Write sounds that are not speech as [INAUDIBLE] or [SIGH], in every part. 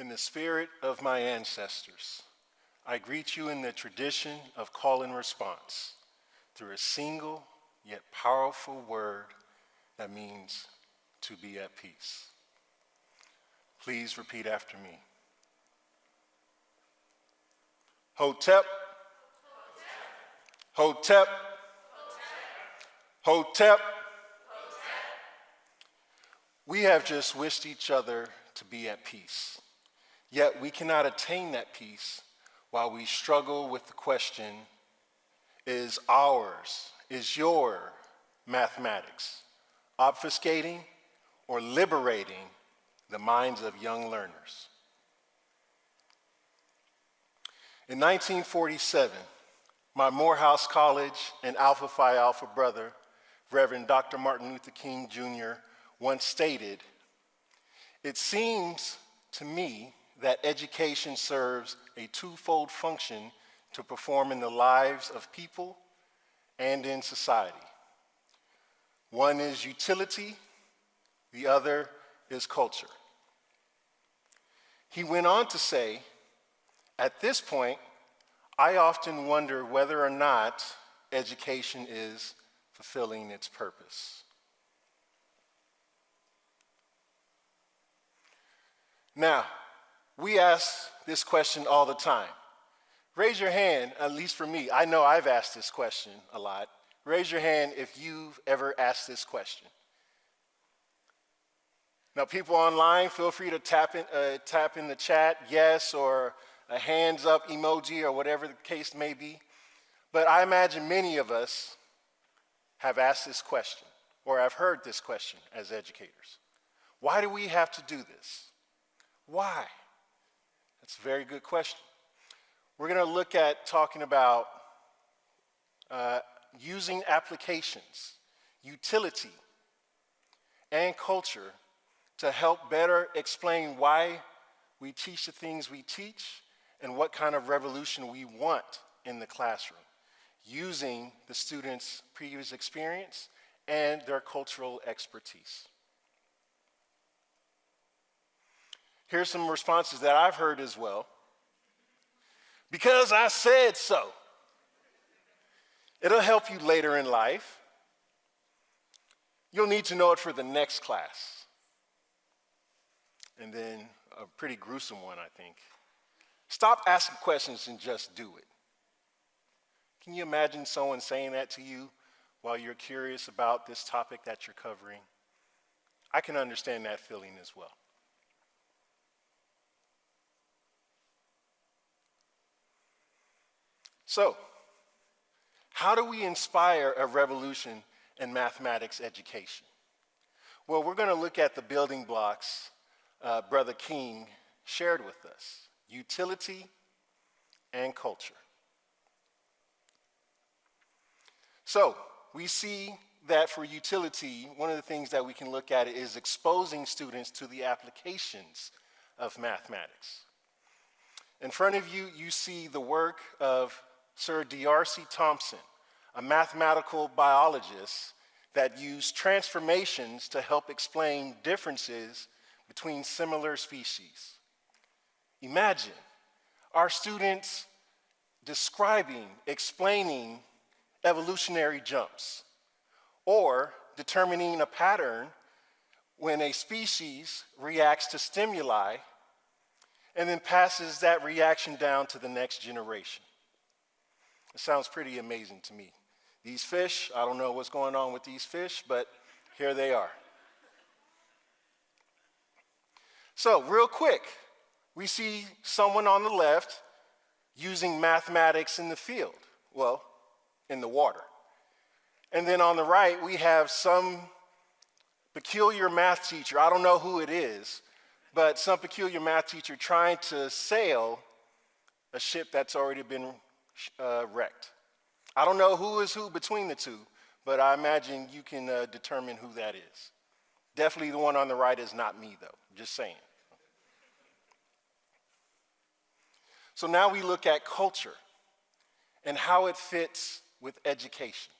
In the spirit of my ancestors, I greet you in the tradition of call and response through a single yet powerful word that means to be at peace. Please repeat after me. Hotep. Hotep. Hotep. We have just wished each other to be at peace. Yet we cannot attain that peace while we struggle with the question, is ours, is your mathematics obfuscating or liberating the minds of young learners? In 1947, my Morehouse College and Alpha Phi Alpha brother, Reverend Dr. Martin Luther King Jr., once stated, it seems to me that education serves a twofold function to perform in the lives of people and in society. One is utility, the other is culture. He went on to say, at this point, I often wonder whether or not education is fulfilling its purpose. Now, we ask this question all the time. Raise your hand, at least for me. I know I've asked this question a lot. Raise your hand if you've ever asked this question. Now, people online, feel free to tap in, uh, tap in the chat, yes, or a hands up emoji, or whatever the case may be. But I imagine many of us have asked this question, or have heard this question as educators. Why do we have to do this? Why? That's a very good question. We're going to look at talking about uh, using applications, utility, and culture to help better explain why we teach the things we teach and what kind of revolution we want in the classroom using the students' previous experience and their cultural expertise. Here's some responses that I've heard as well. Because I said so. It'll help you later in life. You'll need to know it for the next class. And then a pretty gruesome one, I think. Stop asking questions and just do it. Can you imagine someone saying that to you while you're curious about this topic that you're covering? I can understand that feeling as well. So, how do we inspire a revolution in mathematics education? Well, we're going to look at the building blocks uh, Brother King shared with us, utility and culture. So, we see that for utility, one of the things that we can look at is exposing students to the applications of mathematics. In front of you, you see the work of Sir D'Arcy Thompson, a mathematical biologist that used transformations to help explain differences between similar species. Imagine our students describing, explaining evolutionary jumps, or determining a pattern when a species reacts to stimuli and then passes that reaction down to the next generation. It sounds pretty amazing to me. These fish, I don't know what's going on with these fish, but here they are. So, real quick, we see someone on the left using mathematics in the field, well, in the water. And then on the right, we have some peculiar math teacher, I don't know who it is, but some peculiar math teacher trying to sail a ship that's already been uh, wrecked. I don't know who is who between the two, but I imagine you can uh, determine who that is. Definitely the one on the right is not me, though, just saying. So now we look at culture and how it fits with education.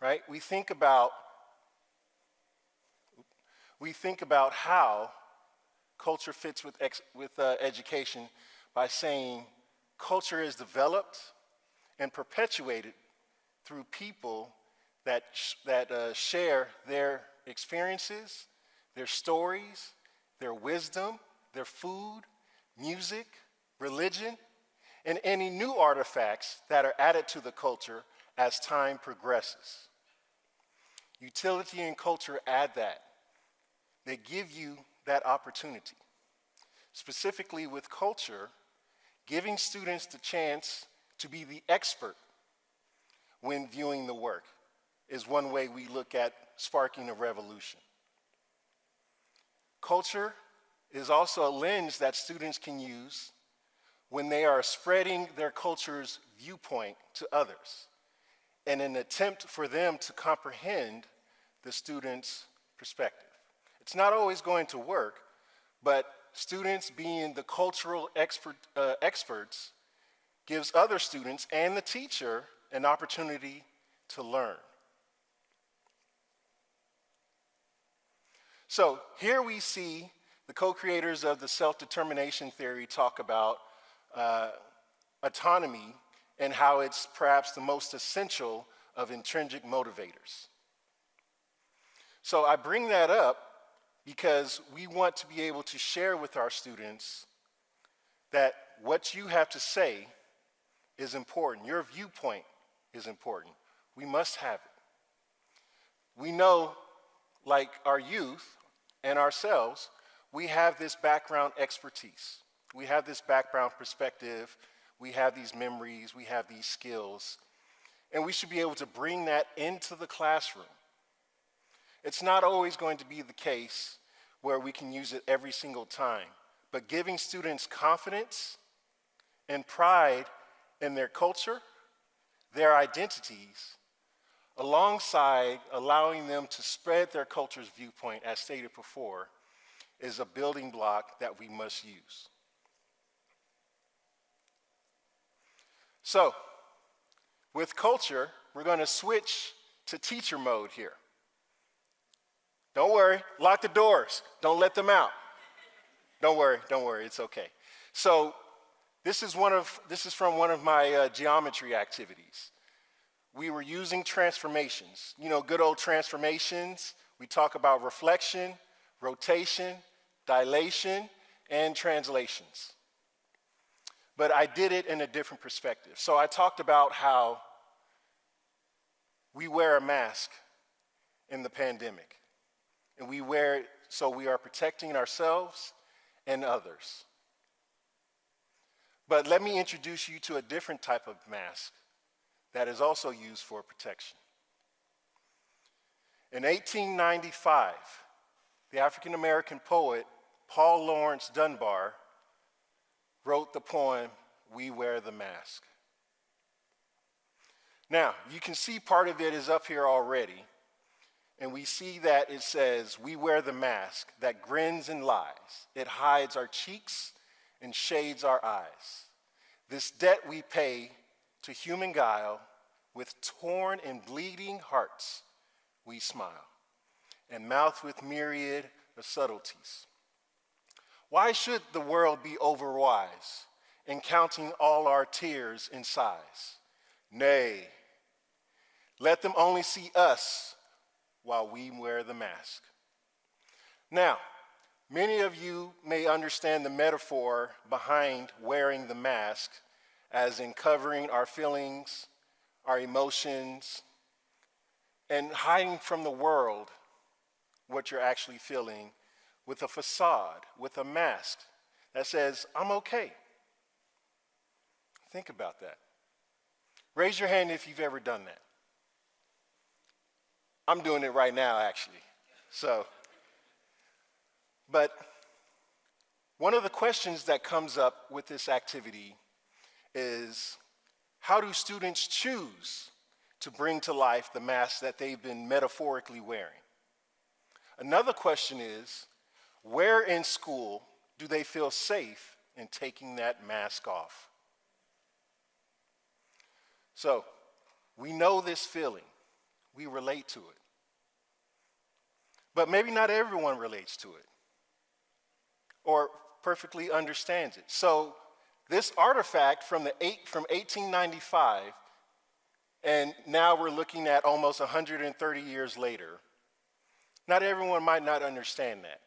Right? We think about we think about how culture fits with, ex, with uh, education by saying culture is developed and perpetuated through people that, that uh, share their experiences, their stories, their wisdom, their food, music, religion, and any new artifacts that are added to the culture as time progresses. Utility and culture add that. They give you that opportunity. Specifically with culture, giving students the chance to be the expert when viewing the work is one way we look at sparking a revolution. Culture is also a lens that students can use when they are spreading their culture's viewpoint to others in an attempt for them to comprehend the student's perspective. It's not always going to work, but students being the cultural expert, uh, experts gives other students and the teacher an opportunity to learn. So here we see the co-creators of the self-determination theory talk about uh, autonomy and how it's perhaps the most essential of intrinsic motivators. So I bring that up because we want to be able to share with our students that what you have to say is important. Your viewpoint is important. We must have it. We know, like our youth and ourselves, we have this background expertise. We have this background perspective. We have these memories. We have these skills. And we should be able to bring that into the classroom. It's not always going to be the case where we can use it every single time, but giving students confidence and pride in their culture, their identities, alongside allowing them to spread their culture's viewpoint, as stated before, is a building block that we must use. So, with culture, we're going to switch to teacher mode here. Don't worry, lock the doors. Don't let them out. Don't worry, don't worry, it's okay. So, this is, one of, this is from one of my uh, geometry activities. We were using transformations. You know, good old transformations. We talk about reflection, rotation, dilation, and translations. But I did it in a different perspective. So I talked about how we wear a mask in the pandemic. And we wear it so we are protecting ourselves and others. But let me introduce you to a different type of mask that is also used for protection. In 1895, the African American poet Paul Laurence Dunbar wrote the poem, We Wear the Mask. Now, you can see part of it is up here already, and we see that it says, We wear the mask that grins and lies. It hides our cheeks and shades our eyes. This debt we pay to human guile, with torn and bleeding hearts we smile, and mouth with myriad of subtleties. Why should the world be overwise in counting all our tears and sighs? Nay, let them only see us while we wear the mask. Now, many of you may understand the metaphor behind wearing the mask as in covering our feelings, our emotions, and hiding from the world what you're actually feeling with a facade, with a mask that says, I'm okay. Think about that. Raise your hand if you've ever done that. I'm doing it right now, actually. So, but one of the questions that comes up with this activity is how do students choose to bring to life the mask that they've been metaphorically wearing? Another question is where in school do they feel safe in taking that mask off? So, we know this feeling we relate to it. But maybe not everyone relates to it. or perfectly understands it. So this artifact from, the eight, from 1895, and now we're looking at almost 130 years later, not everyone might not understand that.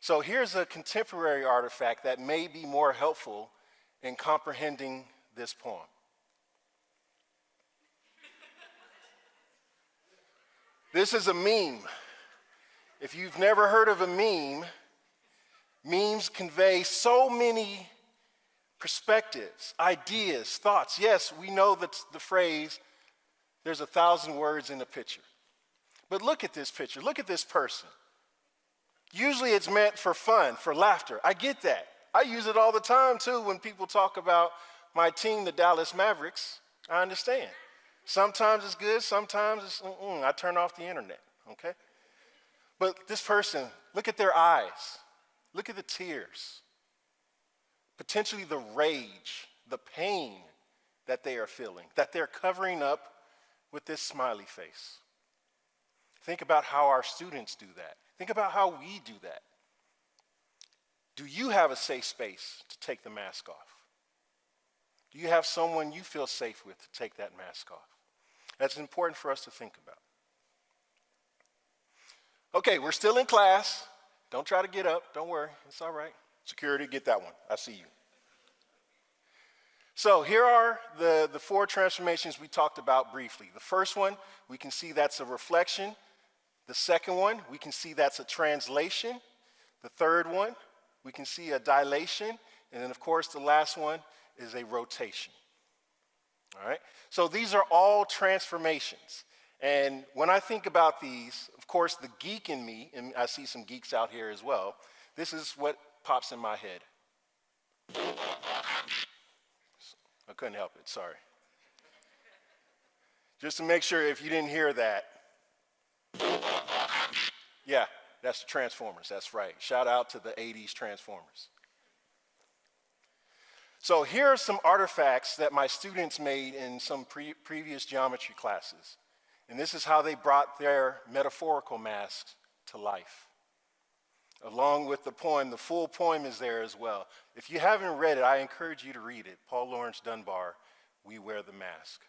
So here's a contemporary artifact that may be more helpful in comprehending this poem. this is a meme. If you've never heard of a meme, memes convey so many perspectives, ideas, thoughts. Yes, we know that the phrase, there's a thousand words in a picture. But look at this picture, look at this person. Usually it's meant for fun, for laughter. I get that. I use it all the time too when people talk about my team, the Dallas Mavericks. I understand. Sometimes it's good, sometimes it's, mm-mm, I turn off the internet, okay? But this person, look at their eyes, look at the tears, potentially the rage, the pain that they are feeling, that they're covering up with this smiley face. Think about how our students do that. Think about how we do that. Do you have a safe space to take the mask off? Do you have someone you feel safe with to take that mask off? That's important for us to think about. Okay, we're still in class. Don't try to get up. Don't worry. It's all right. Security, get that one. I see you. So here are the, the four transformations we talked about briefly. The first one, we can see that's a reflection. The second one, we can see that's a translation. The third one, we can see a dilation. And then, of course, the last one is a rotation. All right? So these are all transformations. And when I think about these, of course, the geek in me, and I see some geeks out here as well, this is what pops in my head. I couldn't help it, sorry. Just to make sure if you didn't hear that, yeah, that's the Transformers, that's right. Shout out to the 80s Transformers. So here are some artifacts that my students made in some pre previous geometry classes. And this is how they brought their metaphorical masks to life. Along with the poem, the full poem is there as well. If you haven't read it, I encourage you to read it. Paul Laurence Dunbar, We Wear the Mask.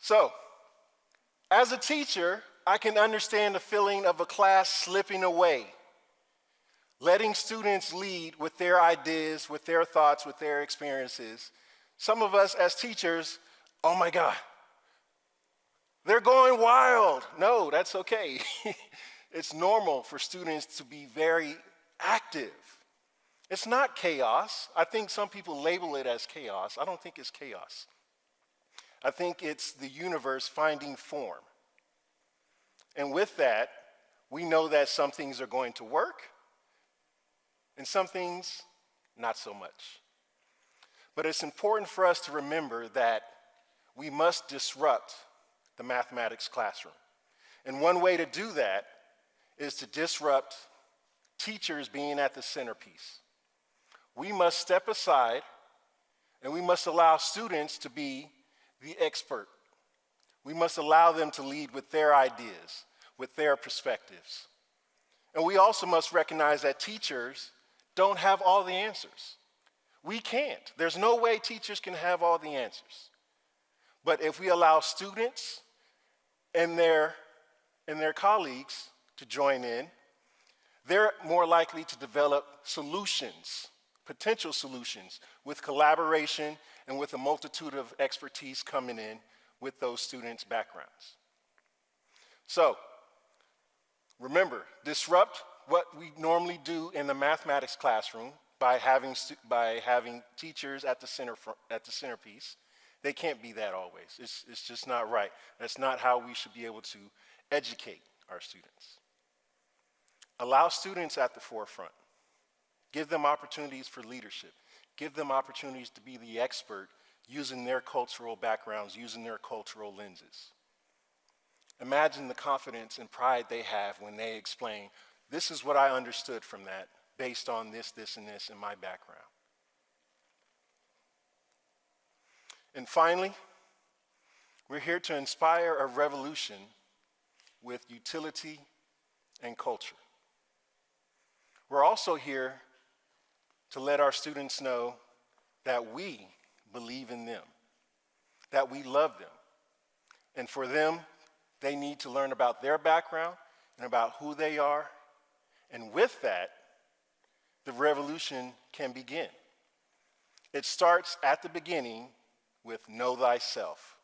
So, as a teacher, I can understand the feeling of a class slipping away, letting students lead with their ideas, with their thoughts, with their experiences. Some of us as teachers, oh my God, they're going wild. No, that's okay. [LAUGHS] it's normal for students to be very active. It's not chaos. I think some people label it as chaos. I don't think it's chaos. I think it's the universe finding form. And with that, we know that some things are going to work and some things not so much. But it's important for us to remember that we must disrupt the mathematics classroom. And one way to do that is to disrupt teachers being at the centerpiece. We must step aside and we must allow students to be the expert. We must allow them to lead with their ideas, with their perspectives. And we also must recognize that teachers don't have all the answers. We can't. There's no way teachers can have all the answers. But if we allow students and their, and their colleagues to join in, they're more likely to develop solutions, potential solutions, with collaboration and with a multitude of expertise coming in with those students' backgrounds. So, remember, disrupt what we normally do in the mathematics classroom by having, by having teachers at the, center, at the centerpiece. They can't be that always. It's, it's just not right. That's not how we should be able to educate our students. Allow students at the forefront. Give them opportunities for leadership give them opportunities to be the expert using their cultural backgrounds, using their cultural lenses. Imagine the confidence and pride they have when they explain, this is what I understood from that based on this, this, and this in my background. And finally, we're here to inspire a revolution with utility and culture. We're also here to let our students know that we believe in them, that we love them. And for them, they need to learn about their background and about who they are. And with that, the revolution can begin. It starts at the beginning with know thyself.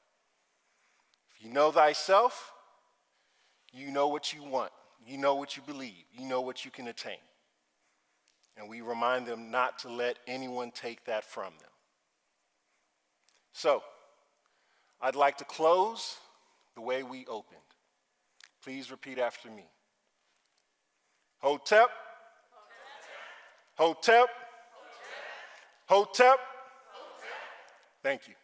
If you know thyself, you know what you want, you know what you believe, you know what you can attain. And we remind them not to let anyone take that from them. So, I'd like to close the way we opened. Please repeat after me. Hotep. Hotep. Hotep. Hotep. Thank you.